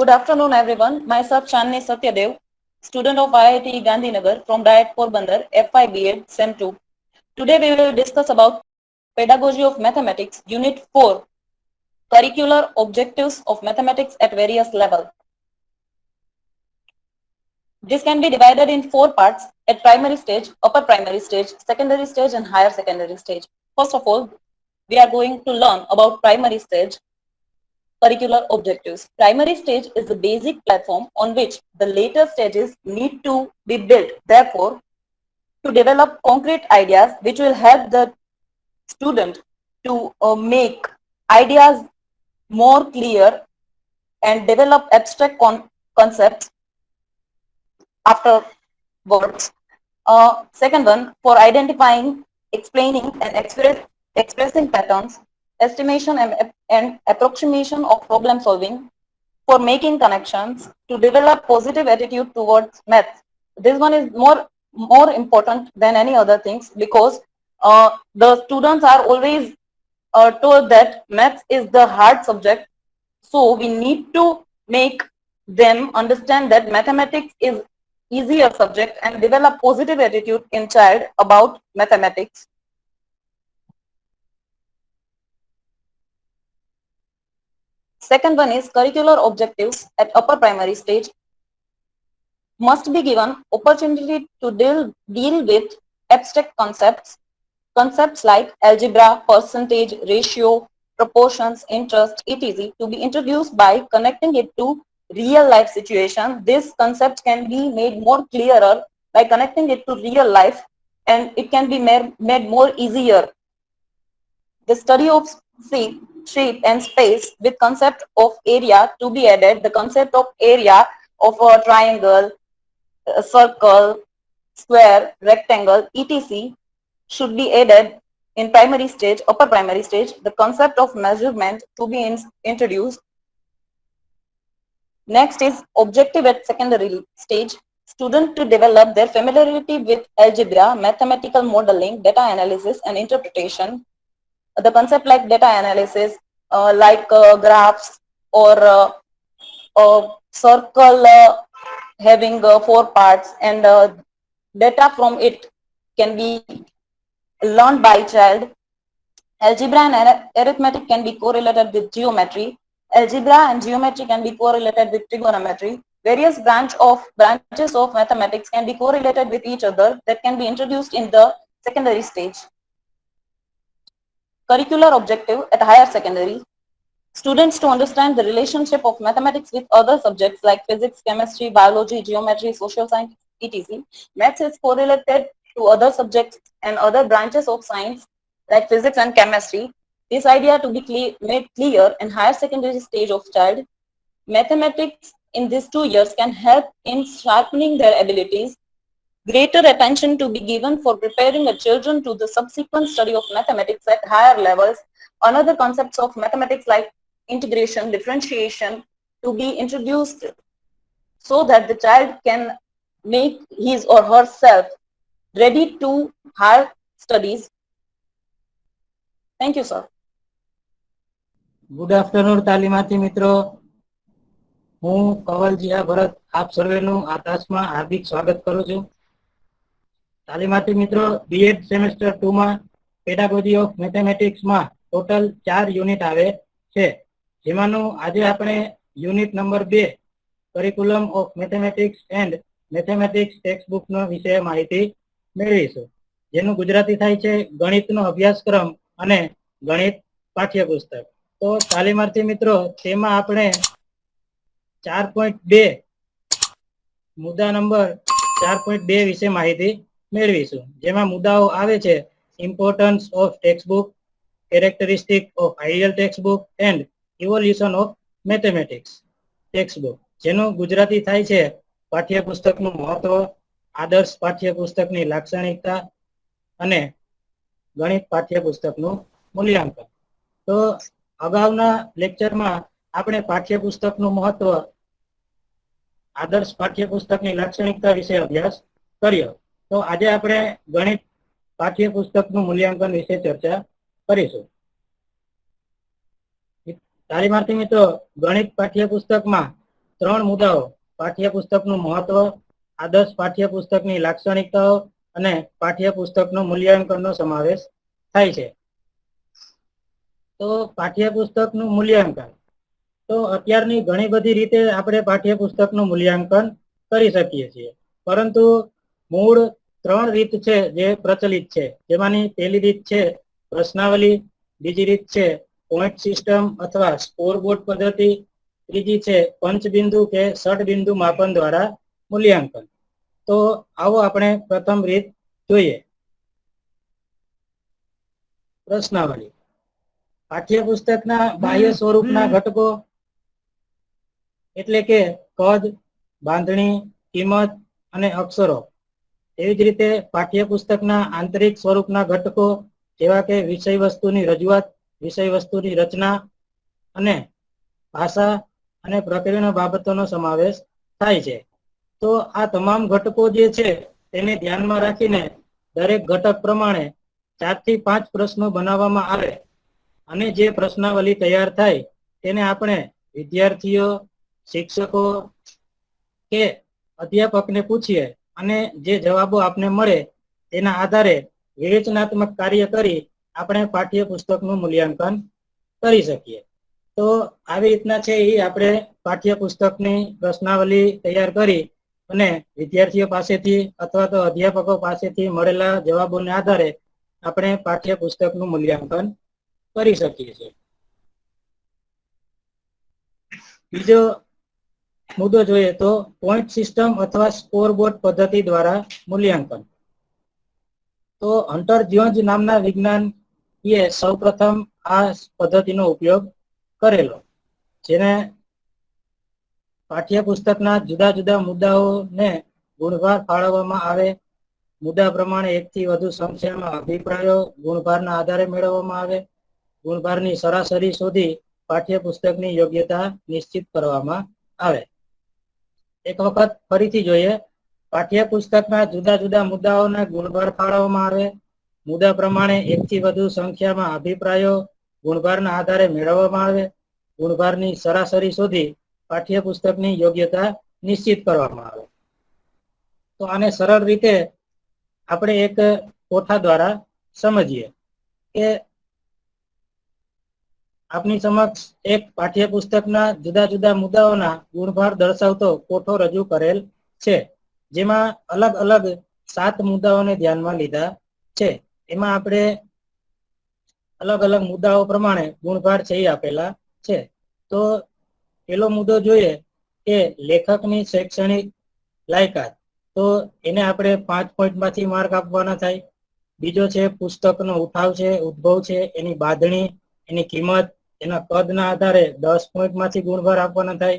Good afternoon, everyone. Myself Chandni Satyadev, student of IIT Gandhinagar from Diet Porbandar, FI BEd, SEM 2. Today we will discuss about Pedagogy of Mathematics, Unit 4, Curricular Objectives of Mathematics at Various Levels. This can be divided in four parts at primary stage, upper primary stage, secondary stage and higher secondary stage. First of all, we are going to learn about primary stage curricular objectives. Primary stage is the basic platform on which the later stages need to be built. Therefore, to develop concrete ideas which will help the student to uh, make ideas more clear and develop abstract con concepts afterwards. Uh, second one, for identifying, explaining and express, expressing patterns, estimation and, and approximation of problem solving, for making connections, to develop positive attitude towards math. This one is more, more important than any other things because uh, the students are always uh, told that math is the hard subject. So we need to make them understand that mathematics is easier subject and develop positive attitude in child about mathematics. Second one is curricular objectives at upper primary stage must be given opportunity to deal, deal with abstract concepts, concepts like algebra, percentage, ratio, proportions, interest, etc. to be introduced by connecting it to real life situation. This concept can be made more clearer by connecting it to real life and it can be made, more easier. The study of shape, shape and space with concept of area to be added. The concept of area of a triangle, a circle, square, rectangle, etc. should be added in primary stage, upper primary stage. The concept of measurement to be in, introduced Next is objective at secondary stage. Student to develop their familiarity with algebra, mathematical modeling, data analysis and interpretation. The concept like data analysis, uh, like uh, graphs or uh, a circle uh, having four parts and data from it can be learned by child. Algebra and arithmetic can be correlated with geometry. Algebra and geometry can be correlated with trigonometry. Various branch of branches of mathematics can be correlated with each other that can be introduced in the secondary stage. Curricular objective at higher secondary. Students to understand the relationship of mathematics with other subjects like physics, chemistry, biology, geometry, social science, etc. Maths is correlated to other subjects and other branches of science like physics and chemistry this idea to be clear, made clear in higher secondary stage of child, mathematics in these two years can help in sharpening their abilities. Greater attention to be given for preparing the children to the subsequent study of mathematics at higher levels. Another concepts of mathematics like integration, differentiation to be introduced so that the child can make his or herself ready to higher studies. Thank you, sir. Good afternoon તાલીમાર્થી મિત્રો હું કવલજીયા ભરત આપ સર્વેનું આ તાસમાં હાર્દિક સ્વાગત કરું છું તાલીમાર્થી મિત્રો B Ed semester two માં પેડાગોજી ઓફ મેથેમેટિક્સમાં ટોટલ ચાર યુનિટ આવે છે. જેમાંનું આજે આપણે યુનિટ નંબર બે curriculum of mathematics and mathematics text બુકનો વિશે માહિતી મેળવીશું. જેનું ગુજરાતી થાય છે ગણિતનો અભ્યાસક્રમ અને ગણિત પાઠ્યપુસ્તક. તો તાલીમાર્થી મિત્રો, તેમાં આપણે ચાર પોઈન્ટ બે મુદ્દા નંબર, ચાર પોઈન્ટ બે વિશે માહિતી મેળવીશું. જેમાં મુદ્દાઓ આવે છે importance of textbook characteristic of ideal textbook and evolution of mathematics textbook જેનું ગુજરાતી થાય છે, પાઠ્યપુસ્તકનું મહત્વ, આદર્શ પાઠ્યપુસ્તકની લાક્ષણિકતા અને ગણિત પાઠ્યપુસ્તકનું મૂલ્યાંકન. તો અગાઉના લેક્ચરમાં આપણે પાઠ્યપુસ્તકનું મહત્વ, આદર્શ પાઠ્યપુસ્તકની લાક્ષણિકતા વિશે અભ્યાસ કર્યો. તો આજે આપણે ગણિત પાઠ્યપુસ્તકનું મૂલ્યાંકન વિશે ચર્ચા કરીશું. તાલીમાર્થી મિત્રો, ગણિત પાઠ્યપુસ્તકમાં ત્રણ મુદ્દાઓ, પાઠ્યપુસ્તકનું મહત્વ, આદર્શ પાઠ્યપુસ્તકની લાક્ષણિકતાઓ અને પાઠ્યપુસ્તકનું મૂલ્યાંકનનો સમાવેશ થાય છે. તો પાઠ્યપુસ્તકનું મૂલ્યાંકન. તો અત્યારની ઘણી બધી રીતે આપણે પાઠ્યપુસ્તકનું મૂલ્યાંકન કરી શકીએ છીએ. પરંતુ મૂળ ત્રણ રીત છે જે પ્રચલિત છે. જેમાંની પહેલી રીત છે પ્રશ્નાવલી બીજી રીત છે પોઈન્ટ સિસ્ટમ અથવા સ્કોરબોર્ડ પદ્ધતિ ત્રીજી છે પંચબિંદુ કે ષટબિંદુ માપન દ્વારા મૂલ્યાંકન. તો આવો આપણે પ્રથમ રીત જોઈએ. પ્રશ્નાવલી. પાઠ્યપુસ્તકના બાહ્ય સ્વરૂપના ઘટકો એટલે કે કદ બાંધણી કિંમત અને અક્ષરો. એવી જ રીતે પાઠ્યપુસ્તકના આંતરિક સ્વરૂપના ઘટકો જેવા કે વિષય વસ્તુની રજૂઆત વિષય વસ્તુની રચના અને ભાષા અને પ્રક્રિયાના બાબતોનો સમાવેશ થાય છે. તો આ તમામ ઘટકો જે છે તેને ધ્યાનમાં રાખીને દરેક ઘટક પ્રમાણે ચારથી પાંચ પ્રશ્નો બનાવવામાં આવે અને જે પ્રશ્નાવલી તૈયાર થાય તેને આપણે વિદ્યાર્થીઓ, શિક્ષકો કે અધ્યાપકને પૂછીએ અને જે જવાબો આપને મળે તેના આધારે વિવેચનાત્મક કાર્ય કરી આપણે પાઠ્યપુસ્તકનું મૂલ્યાંકન કરી શકીએ. તો આવી રીતના છે એ આપણે પાઠ્યપુસ્તકની પ્રશ્નાવલી તૈયાર કરી અને વિદ્યાર્થીઓ પાસેથી અથવા તો અધ્યાપકો પાસેથી મળેલા જવાબોને આધારે આપણે પાઠ્યપુસ્તકનું મૂલ્યાંકન કરી શકીએ છીએ. બીજો મુદ્દો જોઈએ તો પોઈન્ટ સિસ્ટમ અથવા સ્કોરબોર્ડ પદ્ધતિ દ્વારા મૂલ્યાંકન. તો હન્ટર જ્યોન્જ નામના વિજ્ઞાનીએ સૌપ્રથમ આ પદ્ધતિનો ઉપયોગ કરેલો, જેને પાઠ્યપુસ્તકના જુદા જુદા મુદ્દાઓને ગુણભાર ફાળવવામાં આવે. મુદ્દા પ્રમાણે એકથી વધુ સંખ્યામાં અભિપ્રાયો ગુણભારના આધારે મેળવવામાં આવે. ગુણભારની સરાસરી શોધી પાઠ્યપુસ્તકની યોગ્યતા નિશ્ચિત કરવામાં આવે. એક વખત ફરીથી જોઈએ પાઠ્યપુસ્તકના જુદા જુદા મુદ્દાઓને ગુણભાર ફાળવવામાં આવે. મુદ્દા પ્રમાણે એકથી વધુ સંખ્યામાં અભિપ્રાયો ગુણભારના આધારે મેળવવામાં આવે. ગુણભારની સરાસરી શોધી પાઠ્યપુસ્તકની યોગ્યતા નિશ્ચિત કરવામાં આવે. તો આને સરળ રીતે આપણે એક કોઠા દ્વારા સમજીએ કે આપની સમક્ષ એક પાઠ્યપુસ્તકના જુદા જુદા મુદ્દાઓના ગુણભાર દર્શાવતો કોઠો રજૂ કરેલ છે, જેમાં અલગ અલગ સાત મુદ્દાઓને ધ્યાનમાં લીધા છે. એમાં આપણે અલગ અલગ મુદ્દાઓ પ્રમાણે ગુણભાર છે આપેલા છે. તો પેલો મુદ્દો જોઈએ કે લેખકની શૈક્ષણિક લાયકાત. તો એને આપણે પાંચ પોઈન્ટમાંથી માર્ક આપવાના થાય. બીજો છે પુસ્તકનો ઉઠાવ છે, ઉદ્ભવ છે, એની બાંધણી, એની કિંમત એના કદના આધારે દસ પોઈન્ટમાંથી ગુણભાર આપવાના થાય.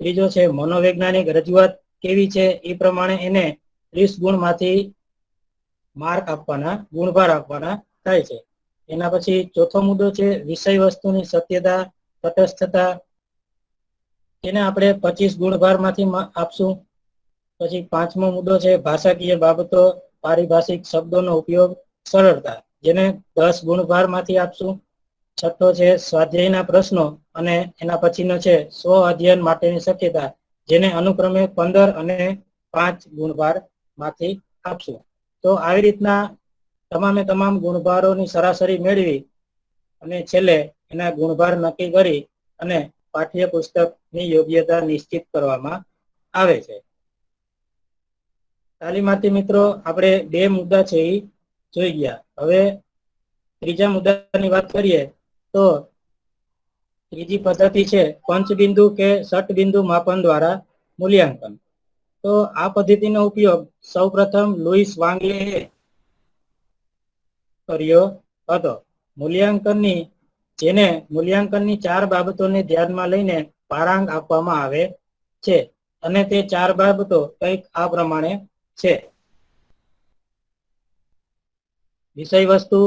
ત્રીજો છે મનોવૈજ્ઞાનિક રજૂઆત કેવી છે? એ પ્રમાણે એને ત્રીસ ગુણમાંથી માર્ક આપવાના, ગુણભાર આપવાના થાય છે. એના પછી ચોથો મુદ્દો છે વિષય વસ્તુની સત્યતા, તટસ્થતા. એને આપણે પચીસ ગુણભારમાંથી આપશું. પછી પાંચમો મુદ્દો છે ભાષાકીય બાબતો, પારિભાષિક શબ્દોનો ઉપયોગ સરળતા. જેને દસ ગુણભારમાંથી આપશું. છઠ્ઠો છે સ્વાધ્યાયના પ્રશ્નો અને એના પછીનો છે સ્વ અધ્યયન માટેની શક્યતા, જેને અનુક્રમે પંદર અને પાંચ ગુણભારમાંથી આપશું. તો આવી રીતના તમામે તમામ ગુણભારોની સરાસરી મેળવી અને છેલ્લે એના ગુણભાર નક્કી કરી અને પાઠ્યપુસ્તકની યોગ્યતા નિશ્ચિત કરવામાં આવે છે. તાલીમાર્થી મિત્રો, આપણે બે મુદ્દા છે એ જોઈ ગયા. હવે ત્રીજા મુદ્દાની વાત કરીએ તો ત્રીજી પદ્ધતિ છે પંચબિંદુ કે ષટબિંદુ માપન દ્વારા મૂલ્યાંકન. તો આ પદ્ધતિનો ઉપયોગ સૌપ્રથમ લુઈસ વાંગલે કર્યો હતો. મૂલ્યાંકનની, જેને મૂલ્યાંકનની ચાર બાબતોને ધ્યાનમાં લઈને પારાંગ આપવામાં આવે છે અને તે ચાર બાબતો કંઈક આ પ્રમાણે છે. વિષય વસ્તુ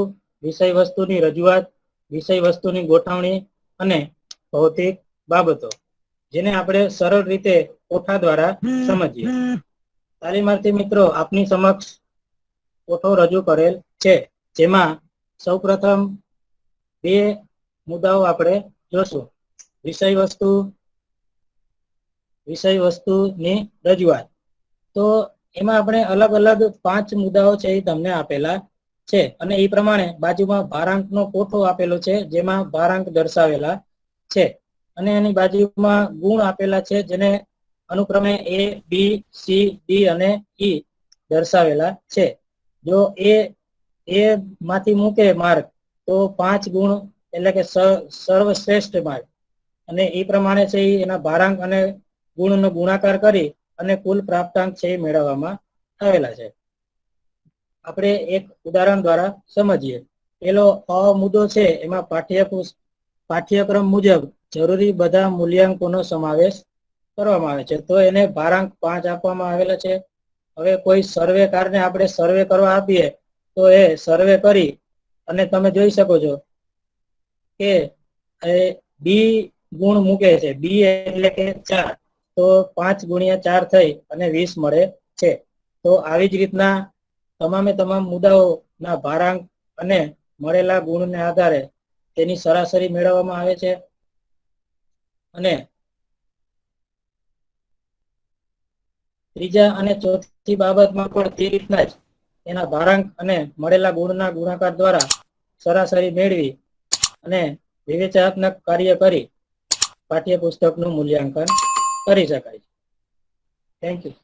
વિષય વસ્તુની રજૂઆત વિષય વસ્તુની ગોઠવણી અને ભૌતિક બાબતો, જેને આપણે સરળ રીતે કોઠા દ્વારા સમજીએ. તાલીમાર્થી મિત્રો, આપની સમક્ષ કોઠો રજૂ કરેલ છે, જેમાં સૌપ્રથમ બે મુદ્દાઓ આપણે જોશું. વિષય વસ્તુ, વિષય વસ્તુની રજૂઆત. તો એમાં આપણે અલગ અલગ પાંચ મુદ્દાઓ છે એ તમને આપેલા છે. અને એ પ્રમાણે બાજુમાં ભારાંકનો કોઠો આપેલો છે, જેમાં ભારાંક દર્શાવેલા છે. અને એની બાજુમાં ગુણ આપેલા છે, જેને અનુક્રમે એ બી સી ડી અને ઈ દર્શાવેલા છે. જો એ એ માંથી મૂકે માર્ક, તો પાંચ ગુણ એટલે કે સર્વશ્રેષ્ઠ માર્ક. અને એ પ્રમાણે છે એના ભારાંક અને ગુણનો ગુણાકાર કરી અને કુલ પ્રાપ્તાંક છે એ મેળવવામાં આવેલા છે. આપણે એક ઉદાહરણ દ્વારા સમજીએ. પેલો અ મુદ્દો છે, એમાં પાઠ્યપુસ્ત પાઠ્યક્રમ મુજબ જરૂરી બધા મૂલ્યાંકોનો સમાવેશ કરવામાં આવે છે. તો એને ભારાંક પાંચ આપવામાં આવેલા છે. હવે કોઈ સર્વેકારને આપણે સર્વે કરવા આપીએ, તો એ સર્વે કરી અને તમે જોઈ શકો છો કે બી ગુણ મૂકે છે. બી એટલે કે ચાર. તો પાંચ ગુણ્યા ચાર થઈ અને વીસ મળે છે. તો આવી જ રીતના તમામે તમામ મુદ્દાઓના ભારાંક અને મળેલા ગુણને આધારે તેની સરાસરી મેળવવામાં આવે છે. અને ત્રીજા અને ચોથી બાબતમાં પણ તે રીતના જ એના ભારાંક અને મળેલા ગુણના ગુણાકાર દ્વારા સરાસરી મેળવી અને વિવેચનાત્મક કાર્ય કરી પાઠ્યપુસ્તકનું મૂલ્યાંકન કરી શકાય છે. Thank you